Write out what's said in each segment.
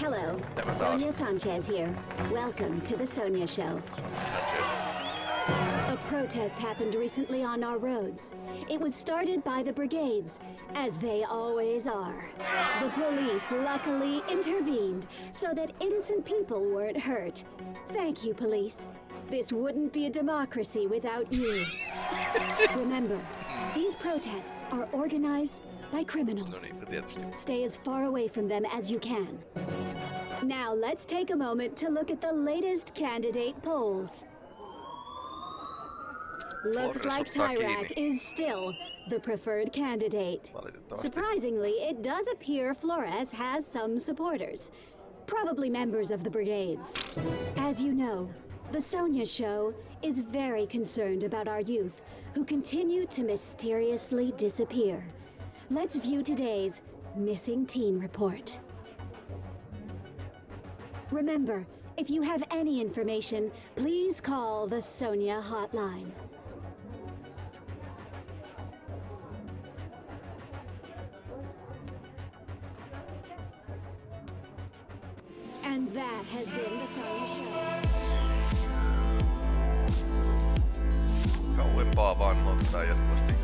Hello, Tämä taas. Sonia Sanchez here. Welcome to the Sonia Show. Sanchez. A protest happened recently on our roads. It was started by the brigades, as they always are. The police luckily intervened so that innocent people weren't hurt. Thank you, police. This wouldn't be a democracy without you. Remember, these protests are organized by criminals. Stay as far away from them as you can. Now, let's take a moment to look at the latest candidate polls. Looks like Tyrak is still the preferred candidate. Surprisingly, it does appear Flores has some supporters, probably members of the brigades. As you know, the Sonia Show is very concerned about our youth who continue to mysteriously disappear. Let's view today's missing teen report. Remember, if you have any information, please call the Sonia hotline. And that has been the Sonia Show. Kauempaa vaan ottaa jatkuvasti.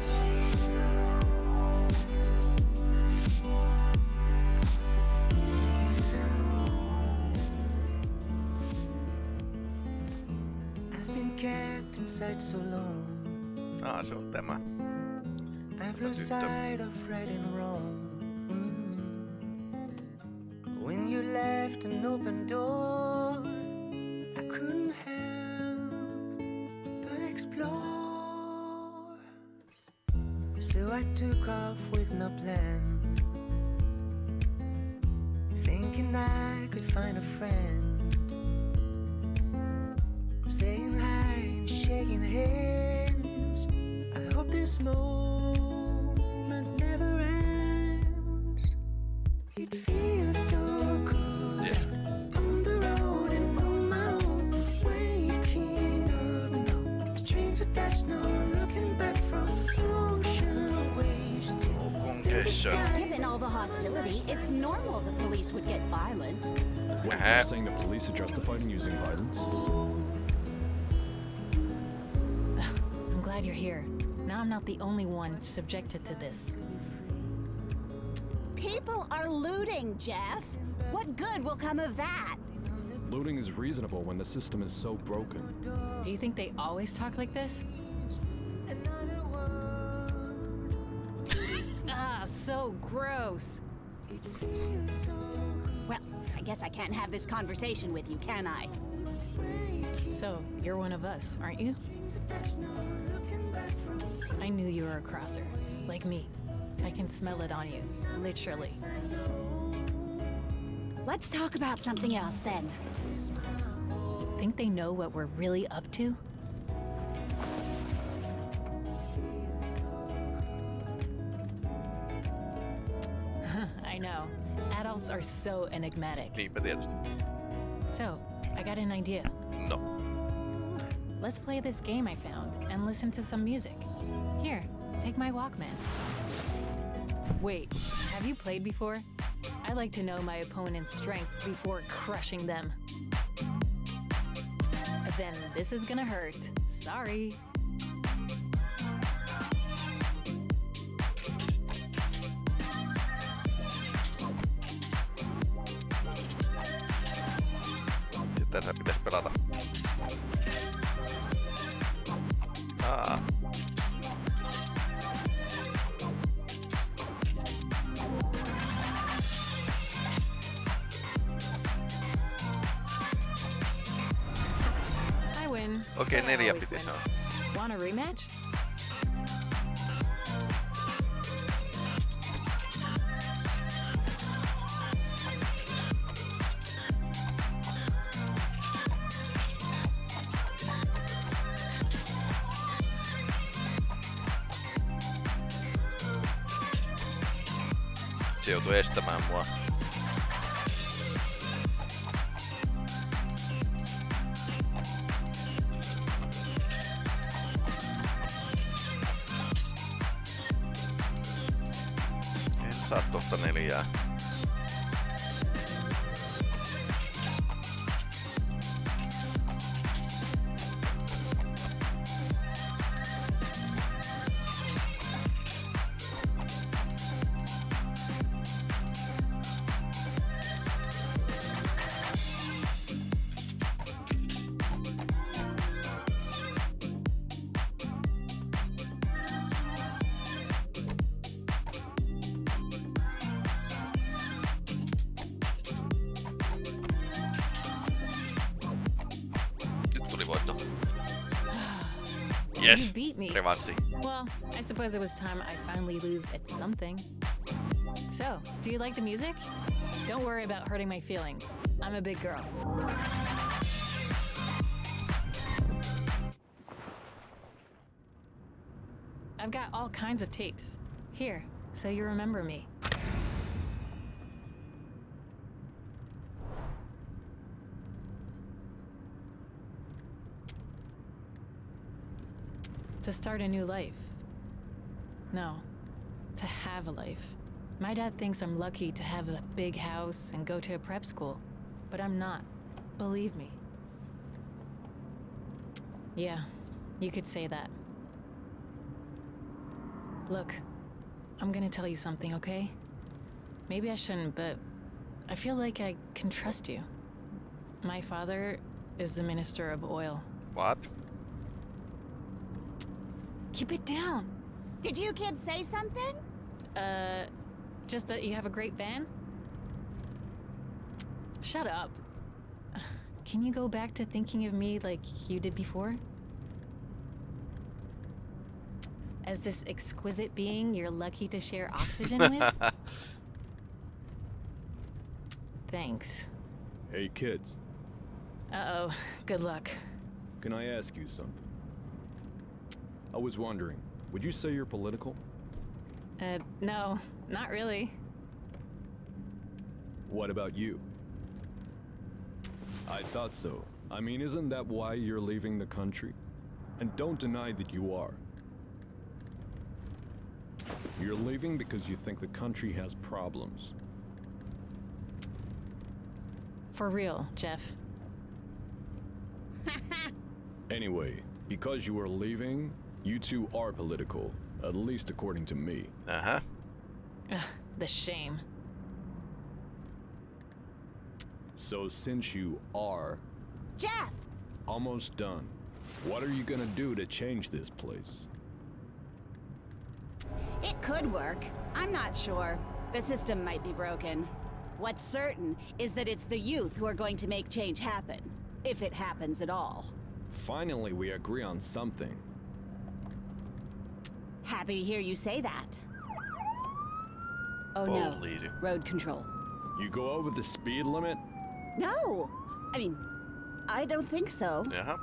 Inside so long. Ah, se on tämä. I've lost sight of right and wrong. Mm. When you left an open door, I couldn't help but explore. So I took off with no plan, thinking I could find a friend. Hands. I hope this moment never ends. It feels so good Yes. on the road and on my own. Waking up, no strings attached, no looking back from ocean waves to No congestion. Given all the hostility, it's normal the police would get violent. What, Uh-huh. you're saying the police are justified in using violence? I'm not the only one subjected to this. People are looting, Jeff. What good will come of that? Looting is reasonable when the system is so broken. Do you think they always talk like this? another. Ah, so gross. It feels so Well, I guess I can't have this conversation with you, can I? So, you're one of us, aren't you? attached, no looking back from I knew you were a crosser. Like me. I can smell it on you. Literally. Let's talk about something else then. Think they know what we're really up to? I know. Adults are so enigmatic. Niinpä tietysti. So, I got an idea. No. Let's play this game I found and listen to some music. Here, take my Walkman. Wait, have you played before? I like to know my opponent's strength before crushing them. Then this is gonna hurt. Sorry. A rematch? Se joutui estämään mua. Suppose it was time I finally lose at something. So, do you like the music? Don't worry about hurting my feelings. I'm a big girl. I've got all kinds of tapes. Here, so you remember me. To start a new life. No, to have a life. My dad thinks I'm lucky to have a big house and go to a prep school, but I'm not. Believe me. Yeah, you could say that. Look, I'm gonna tell you something, okay? Maybe I shouldn't, but I feel like I can trust you. My father is the Minister of Oil. What? Keep it down. Did you kids say something? Uh, just that you have a great van? Shut up. Can you go back to thinking of me like you did before? As this exquisite being you're lucky to share oxygen with? Thanks. Hey, kids. Uh oh, good luck. Can I ask you something? I was wondering, would you say you're political? Uh, no, not really. What about you? I thought so. I mean, isn't that why you're leaving the country? And don't deny that you are. You're leaving because you think the country has problems. For real, Jeff. Anyway, because you are leaving, you two are political, at least according to me. Aha. Ugh, the shame. So since you are Jeff! almost done, what are you gonna do to change this place? It could work. I'm not sure. The system might be broken. What's certain is that it's the youth who are going to make change happen. If it happens at all. Finally, we agree on something. Happy to hear you say that. Oh Holy. no. Road control. You go over the speed limit? No! I mean, I don't think so. Jaha.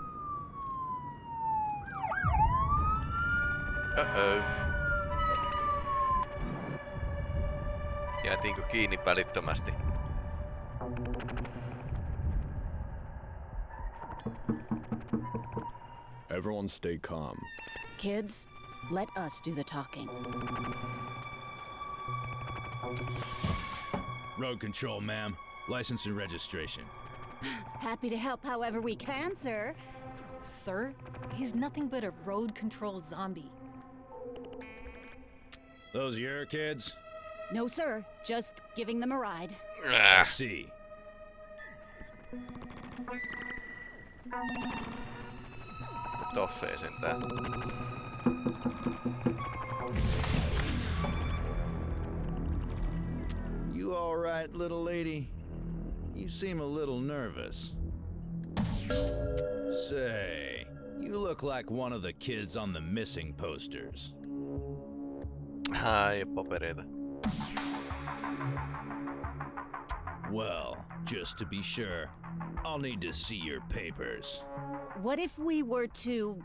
Uh-oh. Jäätiinkö kiinni välittömästi? Everyone stay calm. Kids, let us do the talking. Road control, ma'am. License and registration. Happy to help however we can, sir. Sir, he's nothing but a road control zombie. Those your kids? No, sir. Just giving them a ride. I Ah, see. toffee sentään. You all right, little lady? You seem a little nervous. Say, you look like one of the kids on the missing posters. Ai, papereita. Well, just to be sure, I'll need to see your papers. What if we were to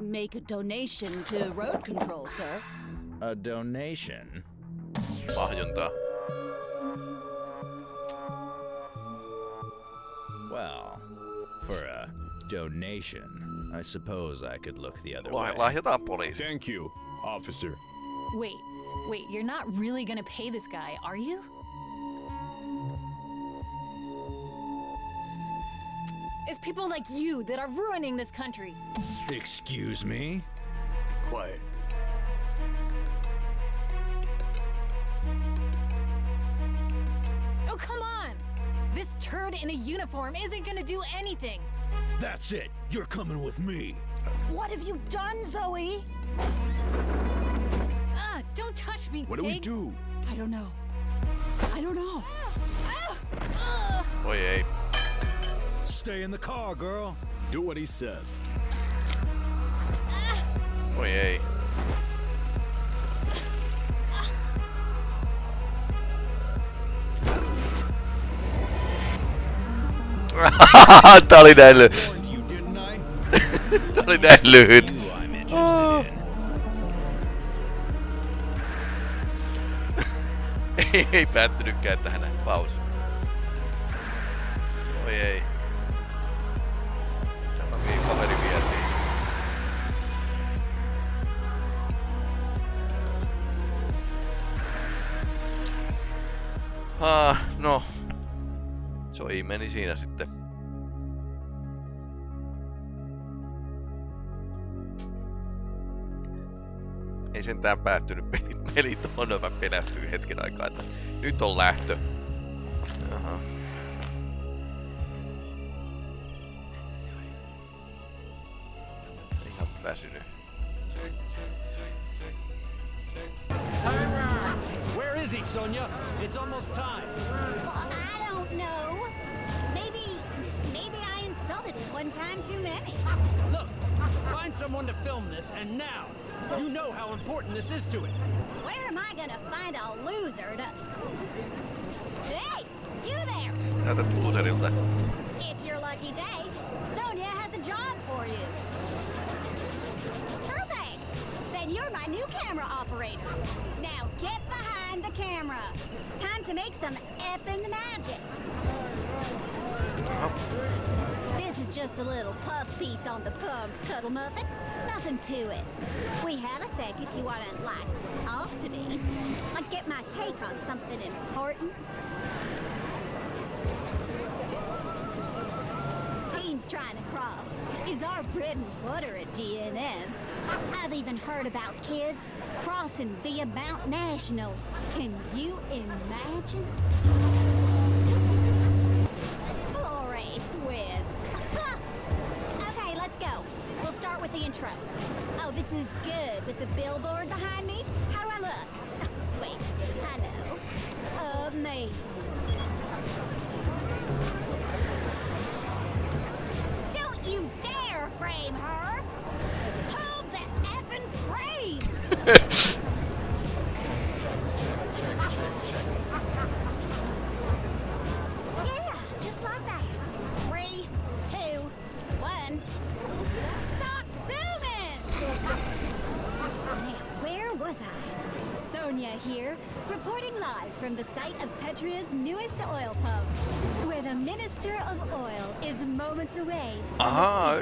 make a donation to road control, sir? A donation? Lahjontaa. Well, for a donation, I suppose I could look the other Lah- way. lahjotaan poliisi. Thank you, officer. Wait, wait, you're not really gonna pay this guy, are you? It's people like you that are ruining this country. Excuse me? Quiet. Oh, come on! This turd in a uniform isn't gonna do anything. That's it. You're coming with me. What have you done, Zoe? Ah, don't touch me, What do we pig. do? I don't know. I don't know. Ah, ah. Oi ei. Stay in the car, girl. Do what he says. Oi ei. Tää oli näin lyhyt. Warned you, didn't I? Tää oli näin lyhyt. Who I'm interested in. ei, ei päättynytkään tähän näin. Paus. Oi ei. Ah, no. Soi meni siinä sitten. Ei sentään päättynyt pelit, pelit on, mä pelästyin hetken aikaa, että nyt on lähtö. Jaha. Now get behind the camera. Time to make some effing magic. This is just a little puff piece on the pump, Cuddle Muffin. Nothing to it. We have a sec if you want to, like, talk to me. Like, get my take on something important. Trying to cross is our bread and butter at GNN. I've even heard about kids crossing via Mount National. Can you imagine? Flores win. okay, let's go. We'll start with the intro. Oh, this is good with the billboard behind me.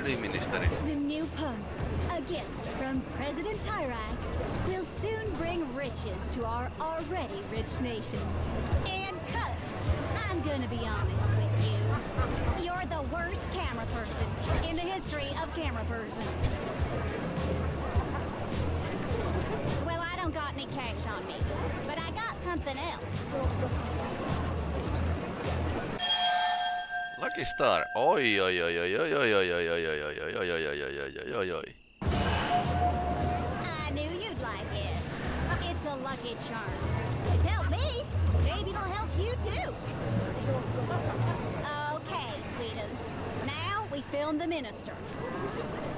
The Ahaa, The new pump, a gift from President Tyrak, will soon bring riches to our already rich nation. And cut. I'm gonna be honest with you. You're the worst camera person in the history of camera persons. Well, I don't got any cash on me, but I got something else. Star. Oi, oi, oi, oi, oi, oi, oi, oi, oi, oi, oi, oi, oi, oi, oi, oi, oi, oi, oi. I knew you'd like it. It's a lucky charm. We film the minister.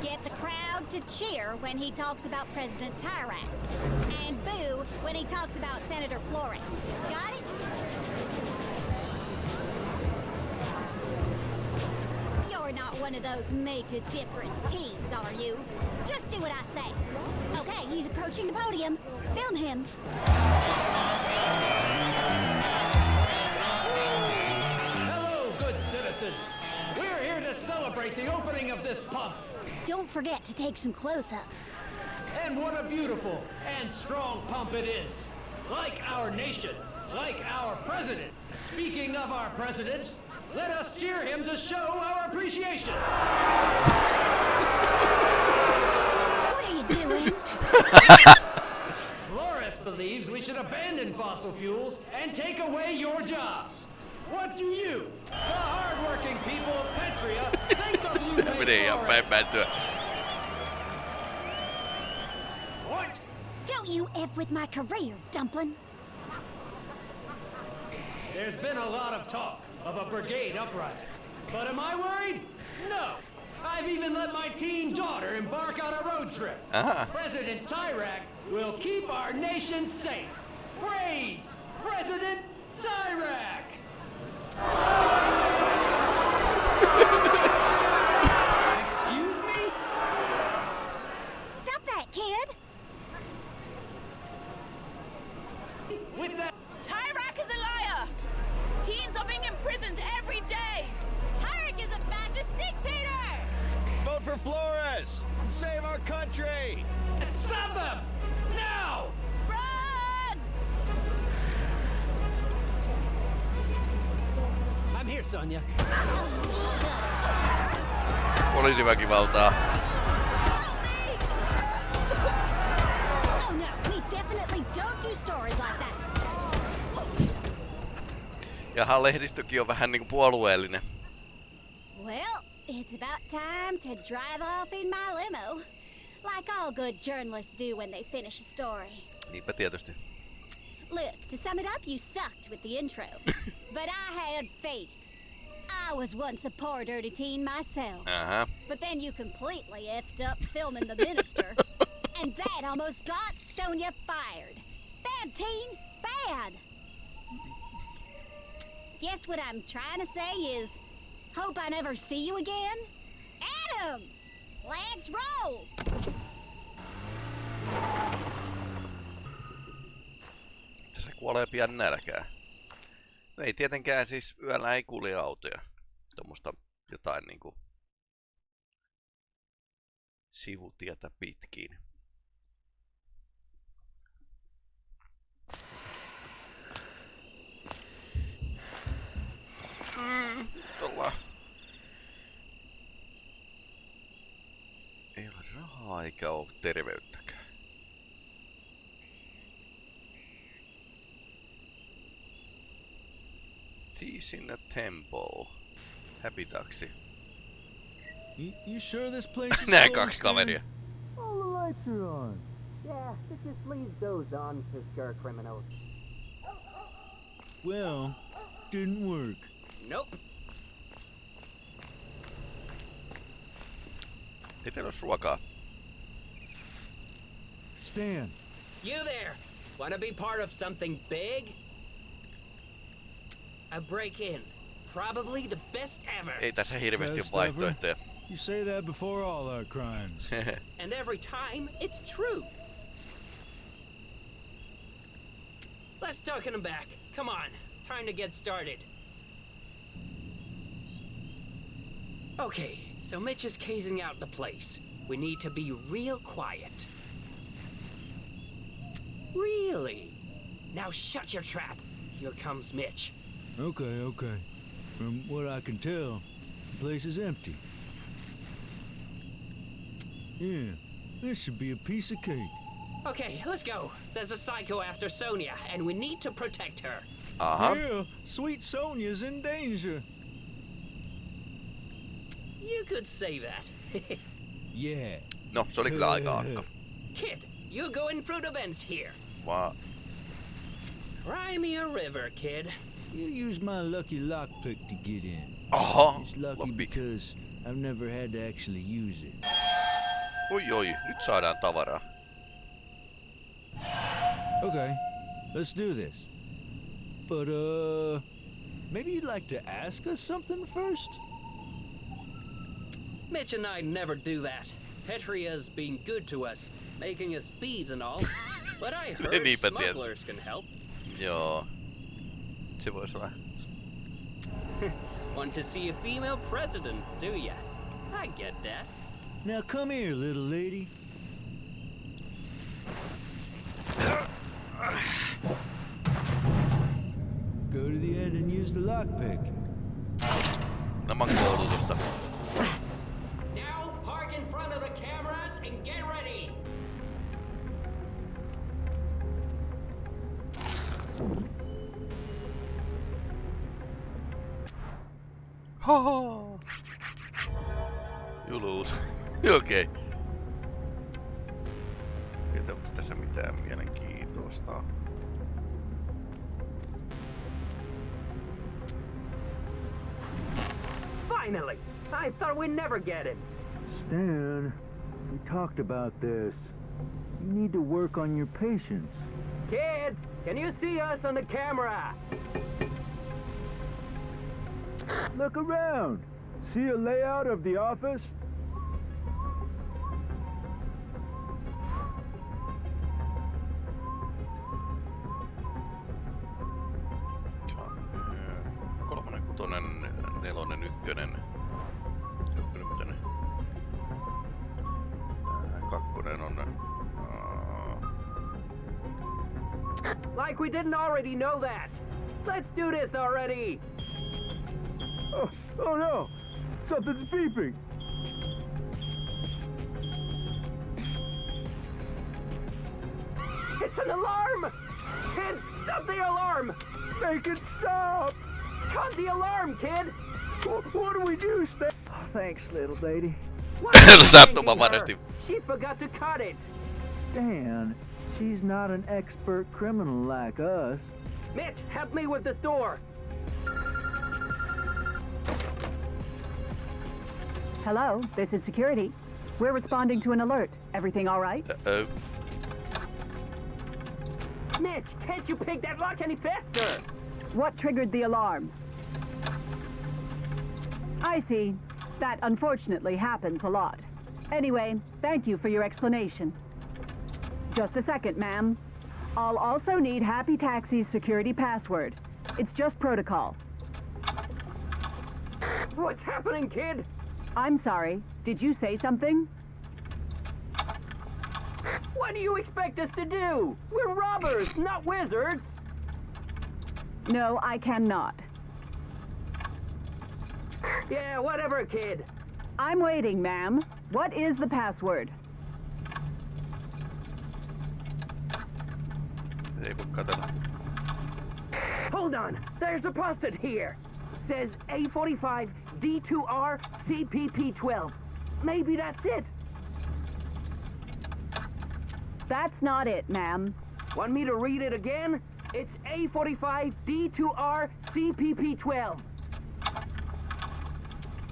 Get the crowd to cheer when he talks about President Tyrak. And boo when he talks about Senator Flores. Got it? Not one of those make a difference teams, are you? Just do what I say. Okay, he's approaching the podium. Film him. Hello, good citizens. We're here to celebrate the opening of this pump. Don't forget to take some close-ups. And what a beautiful and strong pump it is. Like our nation, like our president. Speaking of our president, let us cheer him to show our appreciation. What are you doing? Flores believes we should abandon fossil fuels and take away your jobs. What do you, the hardworking people of Petria, think of you, Tää menee ihan päin päätyä. What? Don't you F with my career, dumpling. There's been a lot of talk of a brigade uprising. But am I worried? No. I've even let my teen daughter embark on a road trip. Aha. President Tyrak will keep our nation safe. Praise President Tyrak! Excuse me? Stop that, kid! With that, Tyrak is a liar! Teens are being imprisoned every day! Tyrak is a fascist dictator! Vote for Flores! and Save our country! stop them! Now! Run! I'm here, Sonia. Poliisiväkivaltaa. Oh no, we definitely don't do stories like that. Ja lehdistökin on vähän niinku puolueellinen. Well, it's about time to drive off in my limo. Like all good journalists do when they finish a story. Niinpä tietysti. Look, to sum it up, you sucked with the intro. but I had faith. I was once a poor dirty teen myself. Uh-huh. But then you completely effed up filming The Minister. and that almost got Sonia fired. Bad teen, bad. Guess what I'm trying to say is hope I never see you again? Adam! Let's roll! Se kuolee pian nälkään. No ei tietenkään siis yöllä ei kulje autoja. Tuommoista jotain niinku sivutietä pitkin. Eikä ole terveyttäkään. Tease in the temple. Happy taxi. You, you sure this place is Nää kaksi kaveria. All the lights are on. Yeah, it just leaves those on to scare criminals. Well, didn't work. Nope. Ei teillä ruokaa. Stan, You there. Want to be part of something big? A break in. Probably the best ever. Ei tässä hirveästi Best vaihtoehtoja. you say that before all our crimes. And every time, it's true. Let's token him back. Come on. Time to get started. Okay, so Mitch is casing out the place. We need to be real quiet. Really? Now shut your trap. Here comes Mitch. Okay, okay. From what I can tell, the place is empty. Yeah, this should be a piece of cake. Okay, let's go. There's a psycho after Sonia, and we need to protect her. Aha. Yeah, sweet Sonia's in danger. You could say that. Yeah. No, se oli kyllä aika. Kid, you're going through the vents here. Vaan Cry me a river, kid. You use my lucky lockpick to get in. Uh-huh. It's lucky lockpick. because I've never had to actually use it. Oi oi, nyt saadaan tavaraa. Okay, let's do this. But, uh, maybe you'd like to ask us something first? Mitch and I never do that. Petria's been good to us, making us thieves and all. But I heard Niinpä tiedät. smugglers can help. Joo. Se voisi olla. Want to see a female president, do ya? I get that. Now come here, little lady. Go to the end and use the lockpick. Nämä koulutusta. Haha. Juluus. Okei. Okay. Ei onko tässä mitään mielenkiintoista. Finally! I thought we'd never get him. Stan, we talked about this. You need to work on your patience. Kid, can you see us on the camera? Look around. See a layout of the office? Didn't already know that. Let's do this already. Oh, oh no! Something's beeping! It's an alarm! Kid, stop the alarm! Make it stop! Cut the alarm, kid! Wh- What do we do, Stan? Oh, thanks, little lady. Why are you Sattumavaraisesti. thanking her? She forgot to cut it. Stan, she's not an expert criminal like us. Mitch, help me with this door. Hello, this is security. We're responding to an alert. Everything all right? Uh-oh. Mitch, can't you pick that lock any faster? What triggered the alarm? I see. That unfortunately happens a lot. Anyway, thank you for your explanation. Just a second, ma'am. I'll also need Happy Taxi's security password. It's just protocol. What's happening, kid? I'm sorry. Did you say something? What do you expect us to do? We're robbers, not wizards. No, I cannot. Yeah, whatever, kid. I'm waiting, ma'am. What is the password? Eh, Hold on. There's a post-it here. Says A45 D2R CPP12. Maybe that's it. That's not it, ma'am. Want me to read it again? It's A45 D2R CPP12.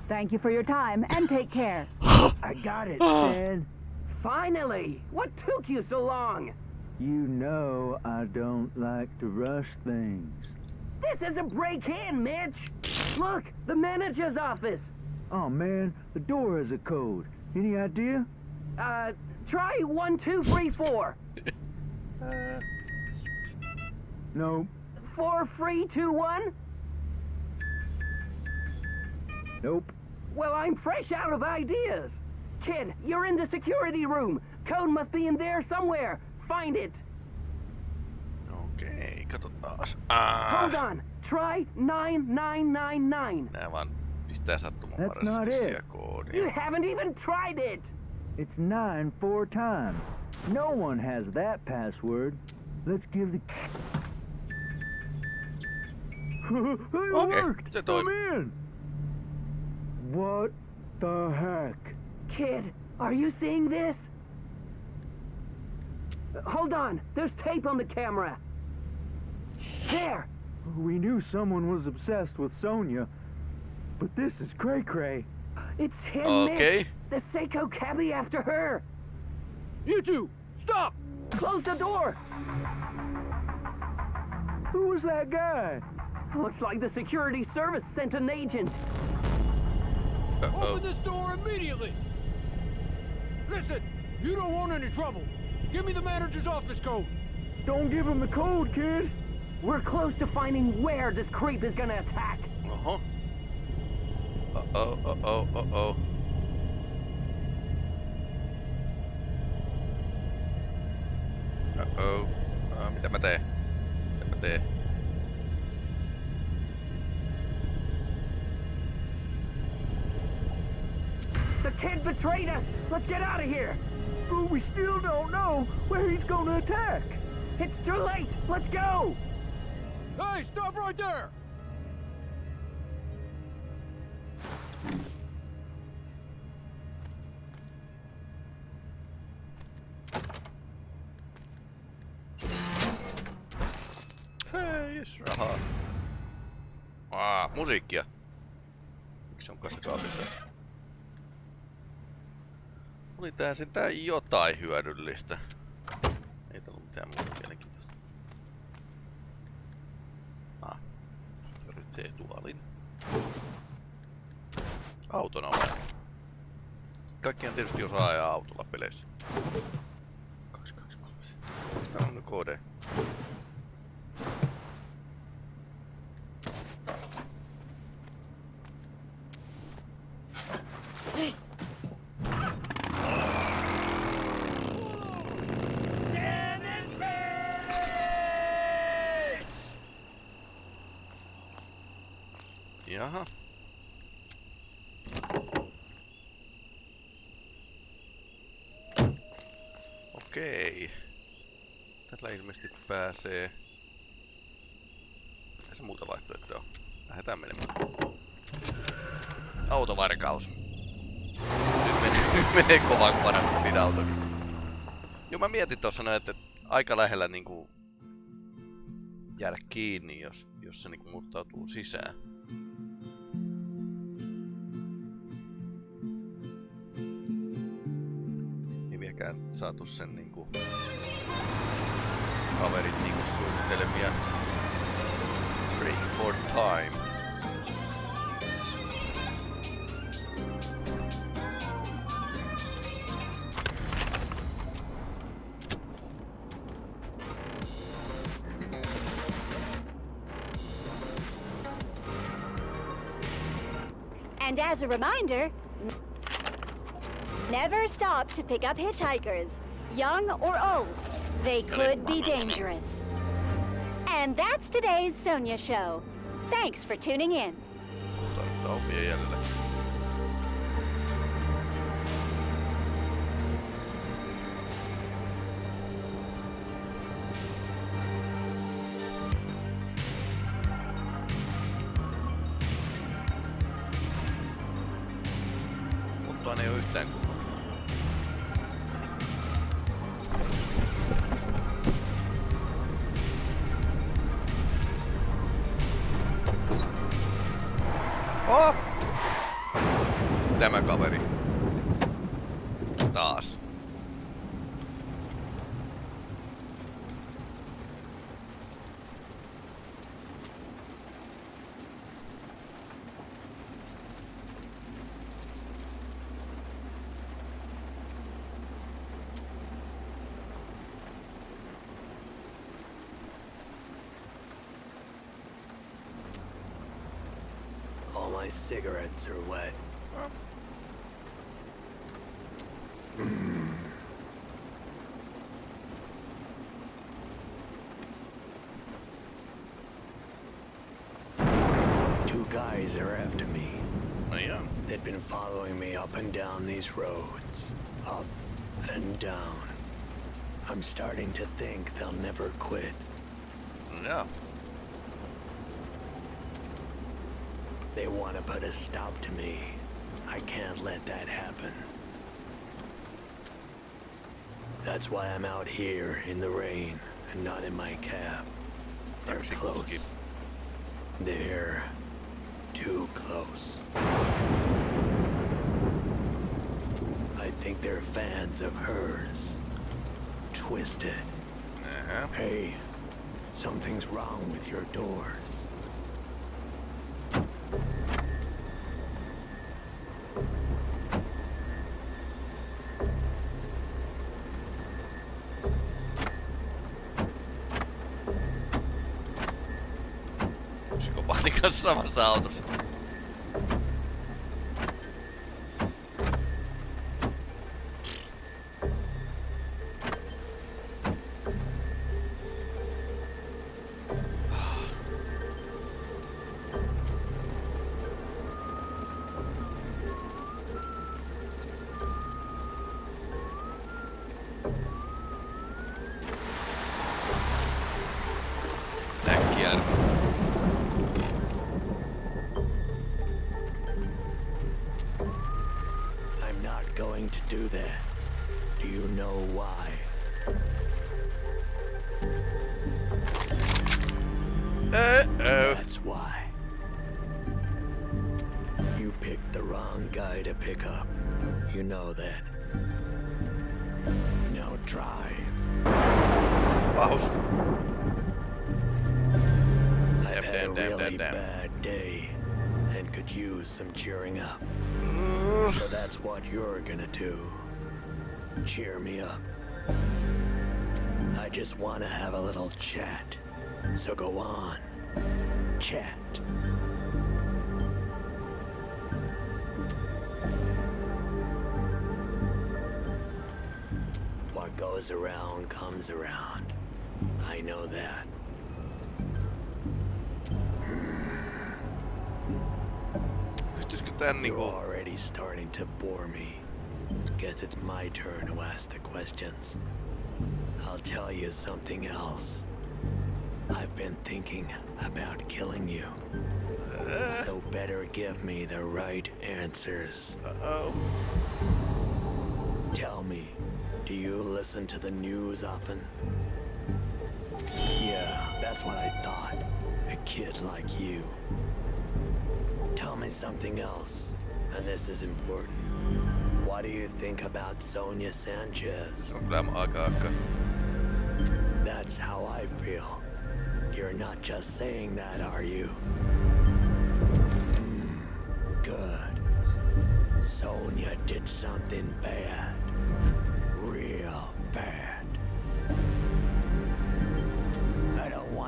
Thank you for your time and take care. I got it, Stan. Finally! What took you so long? You know I don't like to rush things. This is a break-in, Mitch. Look, the manager's office. Oh man, the door has a code. Any idea? Uh, try one, two, three, four. uh... No, Four, three, two, one. nope. Well, I'm fresh out of ideas. Kid, you're in the security room. Code must be in there somewhere. Find it. Okei, katsotaas. Ah, Hold on. Try 9999. nää vaan pistää That's not sattumanvaraisesti it. siellä koodia. You haven't even tried it. It's nine four times. No one has that password. Let's give the. it Okay, worked. se I'm toimi. in. What the heck? Kid, are you seeing this? Hold on. There's tape on the camera. There. We knew someone was obsessed with Sonia, but this is cray cray. It's him, Okay. Mitch. The Seiko cabbie after her. You two, stop! Close the door. Who was that guy? Looks like the security service sent an agent. Uh-oh. Open this door immediately! Listen, you don't want any trouble. Give me the manager's office code. Don't give him the code, kid. We're close to finding where this creep is gonna attack. Oho. Uh-oh, uh-oh, uh-oh. Uh-oh. Uh, mitä mä teen? Mitä mä teen? The kid betrayed us. Let's get out of here. But we still don't know where he's gonna attack. It's too late. Let's go. Hey, stop right there! Hei, jes, rahaa. Aa, ah, musiikkia. Miksi on kasakaapissa? Oli tää sentään jotain hyödyllistä. Ei tullut mitään muuta mielenkiintoista. Ah. Tarvitsee tuolin. Autona on. Kaikkihan tietysti osaa ajaa autolla peleissä. 223. Mistä on kode? Jaha. Okei. Tällä ilmeisesti pääsee... Se muuta vaihtoehtoa? Lähdetään menemään. Autovarkaus. Nyt menee, menee kovan parastettiin auto. Joo, mä mietin tuossa noin, että aika lähellä niinku jäädä kiinni, jos, jos se niinku murtautuu sisään. Saatu sen niinku kaverit niinku suunnittelemia Break for Time. And as a reminder, never stop to pick up hitchhikers, young or old. They could be dangerous. And that's today's Sonia Show. Thanks for tuning in. Ei ole yhtään my cigarettes are wet. Hmm. Two guys are after me. Oh, yeah? They've been following me up and down these roads. Up and down. I'm starting to think they'll never quit. Yeah. They want to put a stop to me. I can't let that happen. That's why I'm out here in the rain and not in my cab. They're close. They're too close. I think they're fans of hers. Twisted. Uh-huh. Hey, something's wrong with your doors. Kanssa samassa You know that. Now drive. I've had damn, a damn, really damn, damn. bad day and could use some cheering up. so that's what you're gonna do. Cheer me up. I just want to have a little chat. So go on. Chat. What goes around comes around. I know that. Pystyisikö tän You're already starting to bore me. Guess it's my turn to ask the questions. I'll tell you something else. I've been thinking about killing you. So better give me the right answers. Uh-oh. Tell me, do you listen to the news often? Yeah, that's what I thought. A kid like you. Tell me something else, and this is important. What do you think about Sonia Sanchez? On kyllä aika aika. That's how I feel. You're not just saying that, are you?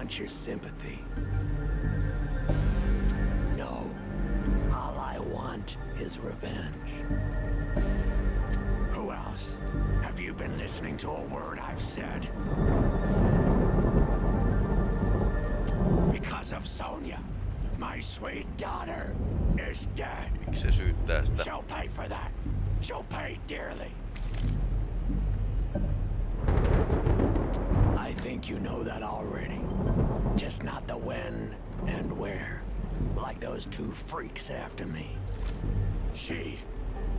Want your sympathy. No. All I want is revenge. Who else? Have you been listening to a word I've said? Because of Sonia, my sweet daughter is dead. Miksi syyttää sitä? She'll pay for that. She'll pay dearly. I think you know that already. Just not the when and where. Like those two freaks after me. She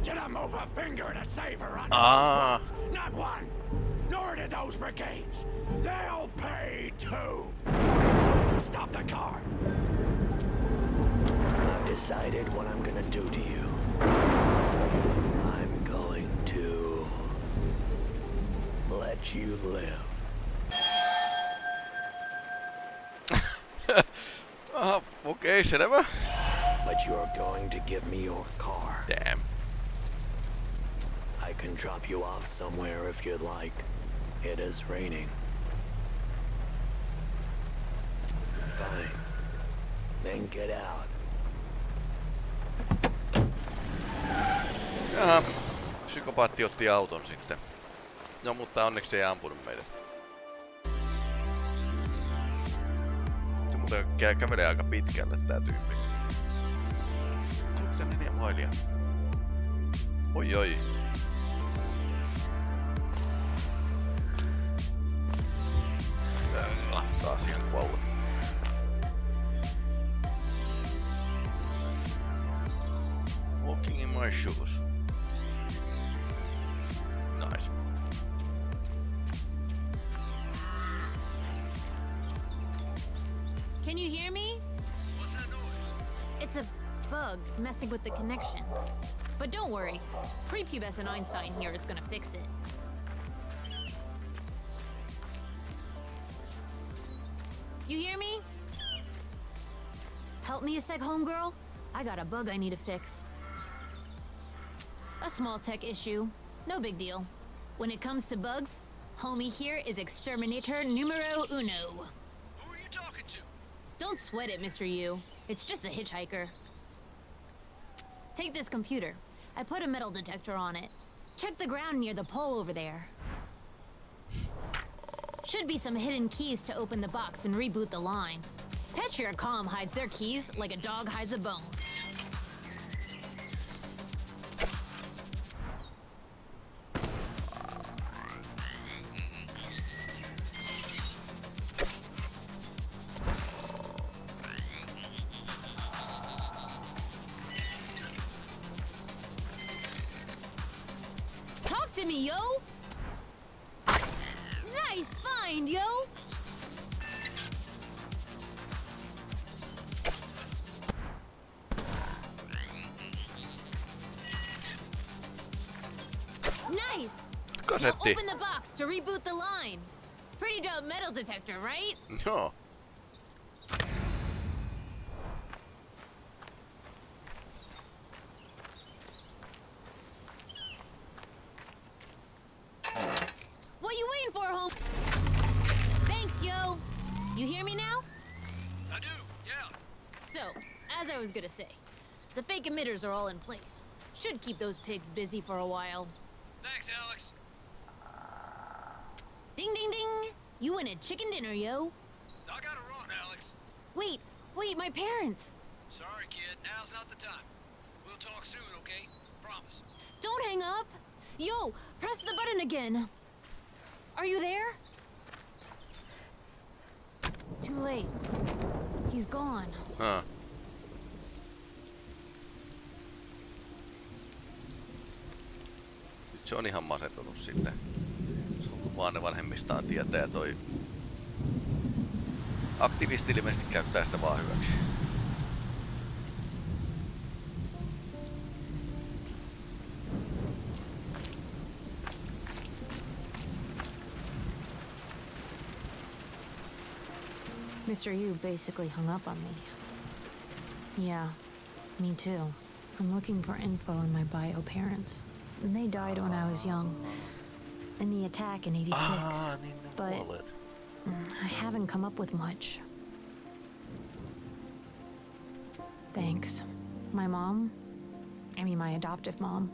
didn't move a finger to save her on Ah. those roads. Not one. Nor did those brigades. They'll pay too. Stop the car. I've decided what I'm gonna do to you. I'm going to let you live. Aha, okei, selvä. But you're going to give me your car. Damn. I can drop you off somewhere if you'd like. It is raining. Fine. Then get out. Jaha, psykopaatti otti auton sitten. No mutta onneksi ei ampunut meitä. Muuten kä- kävelee aika pitkälle tää tyyppi. 64 mailia. Oi oi. Taas ihan kuollut. Walking in my shoes. Messing with the connection. But don't worry, prepubescent Einstein here is gonna fix it. You hear me? Help me a sec, homegirl. I got a bug I need to fix. A small tech issue. No big deal. When it comes to bugs, homie here is exterminator numero uno. Who are you talking to? Don't sweat it, Mr. Yu. It's just a hitchhiker. Take this computer. I put a metal detector on it. Check the ground near the pole over there. Should be some hidden keys to open the box and reboot the line. Petria Calm hides their keys like a dog hides a bone. Kasetti. Open the box to reboot the line. Pretty dope metal detector, right? Joo. What you waiting for, home? Thanks, yo. You hear me now? I do, yeah. So, as I was gonna say, the fake emitters are all in place. Should keep those pigs busy for a while. Thanks, Alex. Ding ding ding! You win a chicken dinner, yo. I gotta run, Alex. Wait, wait, my parents. Sorry, kid. Now's not the time. We'll talk soon, okay? Promise. Don't hang up. Yo, press the button again. Are you there? Too late. He's gone. Ah. Se on ihan masentunut sitten. Se on vaan ne vanhemmistaan tietää toi aktivisti ilmeisesti käyttää sitä vaan hyväksi. Mr. Yu basically hung up on me. Yeah, me too. I'm looking for info on my bio parents. They died when I was young. In the attack in 86. Ah, but kuolleet. I haven't come up with much. Thanks. My mom, I mean my adoptive mom,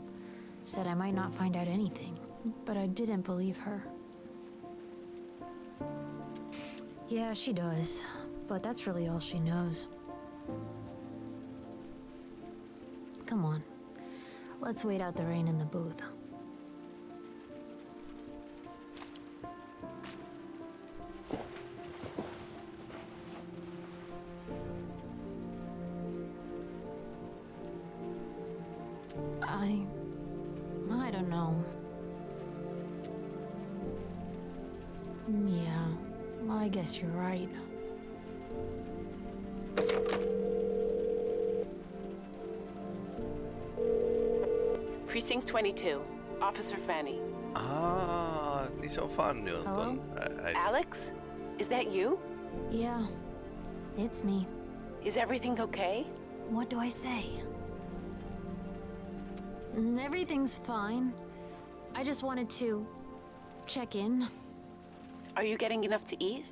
said I might not find out anything, but I didn't believe her. Yeah, she does, but that's really all she knows. Come on. Let's wait out the rain in the booth. I. I don't know. Yeah, I guess you're right. Precinct 22. Officer Fanny. Ah, niin se on Fanny on ton ä- Alex? Is that you? Yeah, it's me. Is everything okay? What do I say? Mm, Everything's fine. I just wanted to check in. Are you getting enough to eat?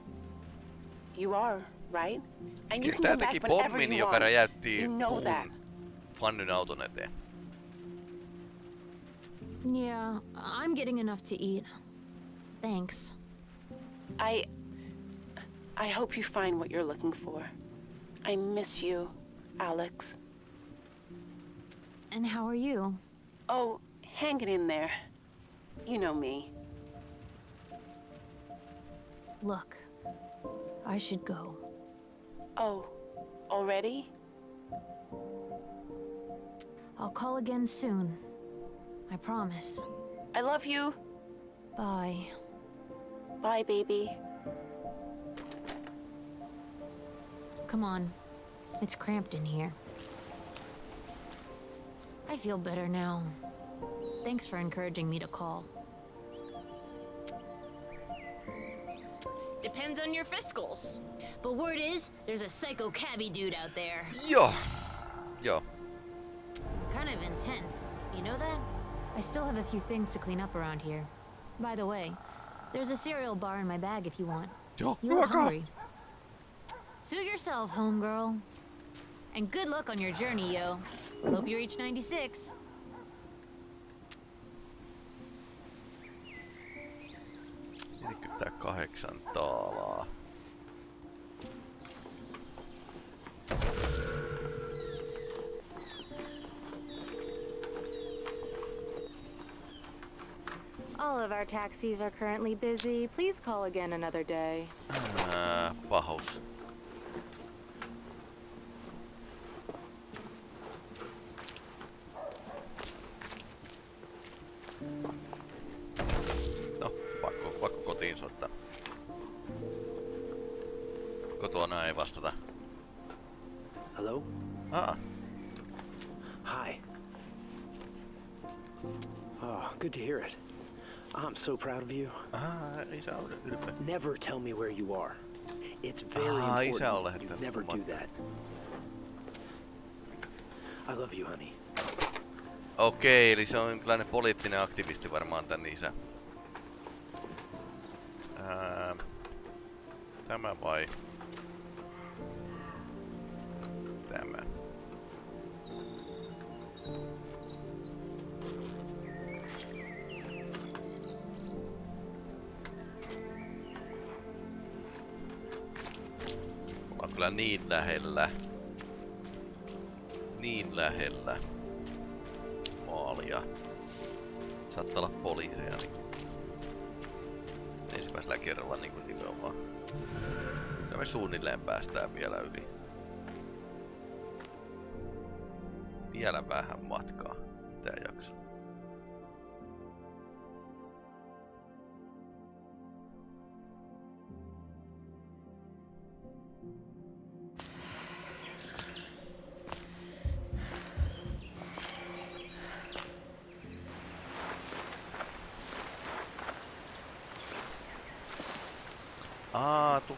You are, right? And you Kyllä can tää come teki back whenever you joka want. You know that. Fannyn auton eteen. Yeah, I'm getting enough to eat. Thanks. I... I hope you find what you're looking for. I miss you, Alex. And how are you? Oh, hang it in there. You know me. Look, I should go. Oh, already? I'll call again soon. I promise. I love you. Bye. Bye, baby. Come on. It's cramped in here. I feel better now. Thanks for encouraging me to call. Depends on your fiscals. But word is, there's a psycho cabbie dude out there. Yo. Yo. Kind of intense. You know that? I still have a few things to clean up around here. By the way, there's a cereal bar in my bag if you want. Joo, You look ruokaa. hungry. Suit yourself, homegirl. And good luck on your journey, yo. Hope you reach 96. kahdeksan taalaa. All of our taxis are currently busy. Please call again another day. Uh, Ää, pahus. So proud of you. Ah, isä on ylpeä. Never tell me where you are. It's very Ah, important. You never do that. I love you, honey. Okei, eli se on jonkinlainen poliittinen aktivisti varmaan tän isä. Ää, tämä vai? Niin lähellä. Niin lähellä maalia. Saattaa olla poliiseja niin ensimmäisellä kerralla niin kuin nimenomaan. Ja me suunnilleen päästään vielä yli. Vielä vähän matkaa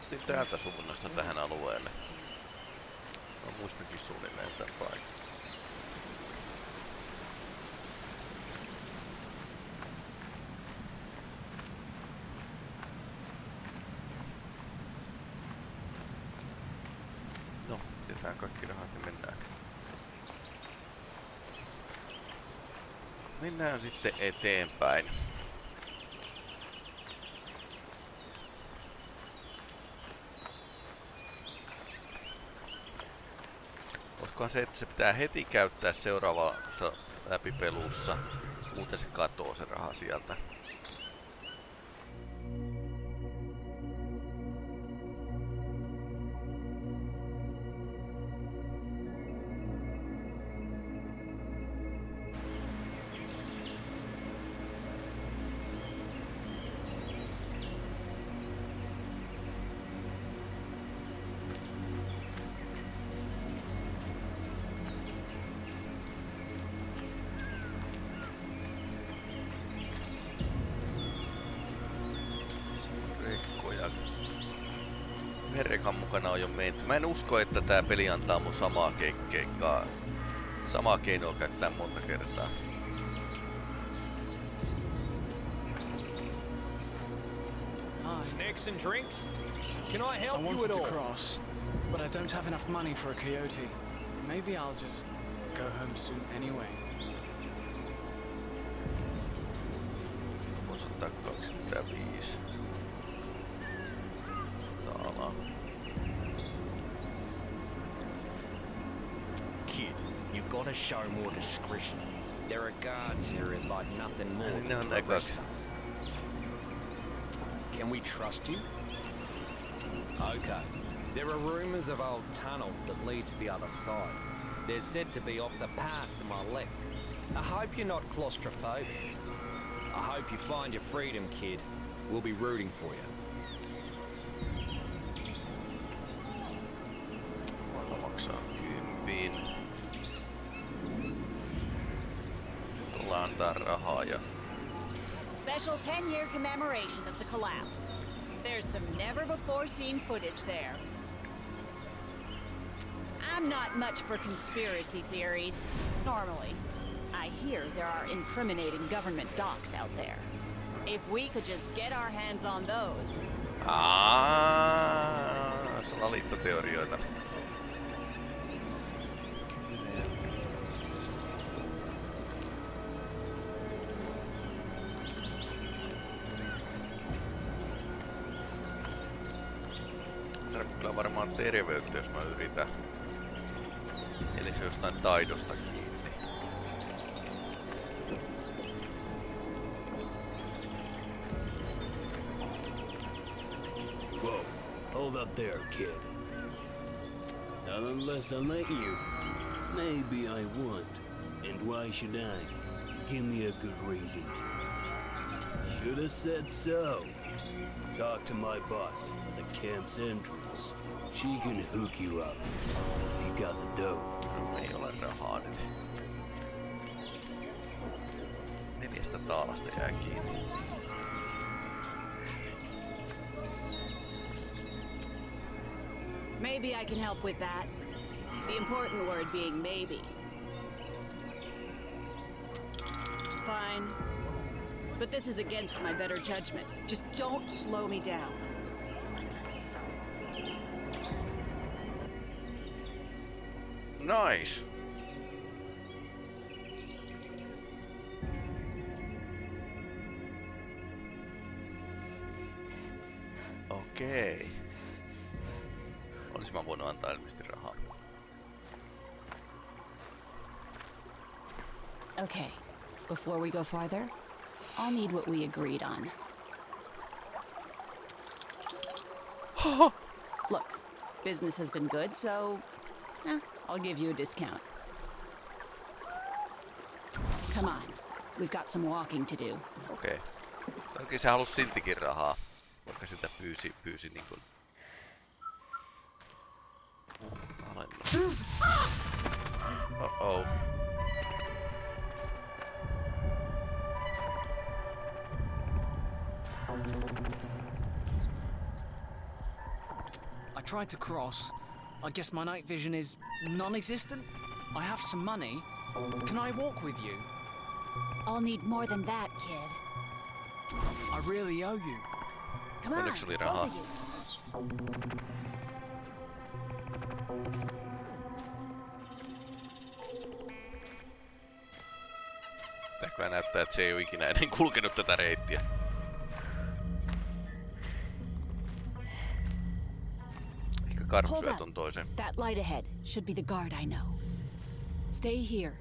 tultiin täältä suunnasta tähän alueelle. Mä muistankin suunnilleen tän paikan. No, pidetään kaikki rahat ja mennään. Mennään sitten eteenpäin. Olisikohan se, että se pitää heti käyttää seuraavassa läpipelussa, muuten se katoo se raha sieltä. Mä en usko, että tää peli antaa mun samaa ke- keikkaa. Samaa keinoa käyttää monta kertaa. Snacks and drinks? Can I help I you at to all? cross, but I don't have enough money for a coyote. Maybe I'll just go home soon anyway. Show more discretion. There are guards here who'd like nothing more No, than that to arrest goes. us. Can we trust you? Okay. There are rumors of old tunnels that lead to the other side. They're said to be off the path to my left. I hope you're not claustrophobic. I hope you find your freedom, kid. We'll be rooting for you. Special 10 year commemoration of the collapse. There's some never before seen footage there. I'm not much for conspiracy theories, normally. I hear there are incriminating government docs out there. If we could just get our hands on those, ah, Aaaa, salaliittoteorioita. Varmaan terveyttä, jos mä yritän. Eli se jostain taidosta kiinni. Whoa, hold up there, kid. Not unless I let you. Maybe I won't. And why should I? Give me a good reason. Should have said so. Talk to my boss at the camp's entrance. She can hook you up if you got the dough. Millainen haadit. Neljästä taalasta jää kiinni. Maybe I can help with that. The important word being maybe. Fine. But this is against my better judgment. Just don't slow me down. Nice. Okei. Olis mä voinut antaa ilmeisesti rahaa. Okay, before we go farther, I'll need what we agreed on. Look, business has been good, so eh, I'll give you a discount. Come on, we've got some walking to do. Okei. Oikein se halusi siltikin rahaa. Vaikka sitä pyysi, pyysi niin kuin... Alennus. Oh-oh. I tried to cross. I guess my night vision is non-existent. I have some money. Can I walk with you? I'll need more than that, kid. I really owe you. Come on, Onneksi oli both rahaa. of you. Tää kyllä näyttää, että se ei ole ikinä ennen kulkenut tätä reittiä. Hold syö up. ton toisen. That light ahead should be the guard I know. Stay here.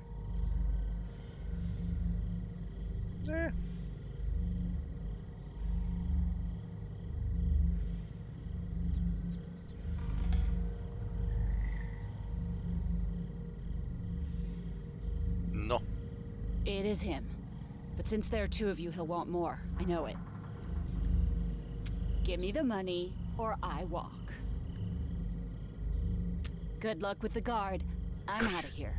Eh. No, It is him. But since there are two of you, he'll want more. I know it. Give me the money, or I walk. Good luck with the guard. I'm out of here.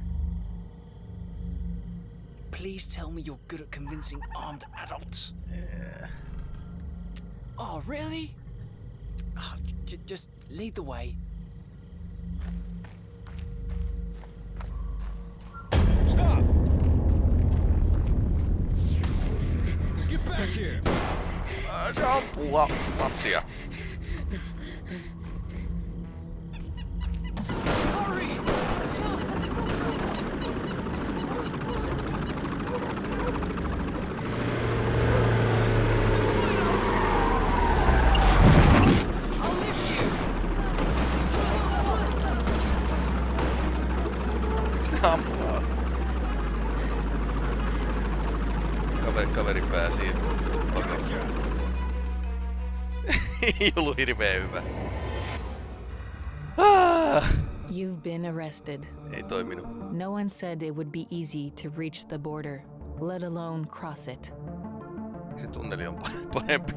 Please tell me you're good at convincing armed adults. Yeah. Oh, really? Oh, j- just lead the way. Stop! Get back here! Ää, Se ampuu la- lapsia. Ei ollut hirveän hyvä. Ah! You've been arrested. Ei toiminut. No one said it would be easy to reach the border, let alone cross it. Se tunneli on parempi.